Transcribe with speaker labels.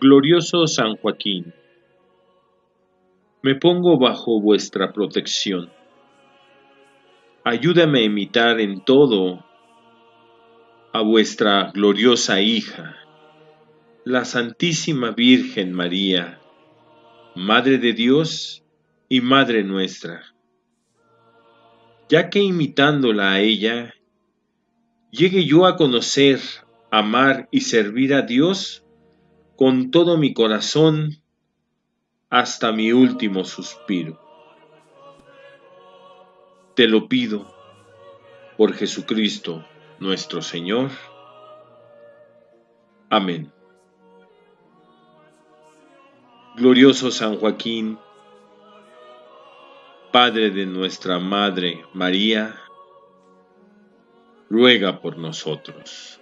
Speaker 1: Glorioso San Joaquín, me pongo bajo vuestra protección. Ayúdame a imitar en todo a vuestra gloriosa hija, la Santísima Virgen María, Madre de Dios y Madre nuestra, ya que imitándola a ella, llegue yo a conocer, amar y servir a Dios con todo mi corazón hasta mi último suspiro. Te lo pido por Jesucristo nuestro Señor. Amén. Glorioso San Joaquín, Padre de nuestra Madre María, ruega por nosotros.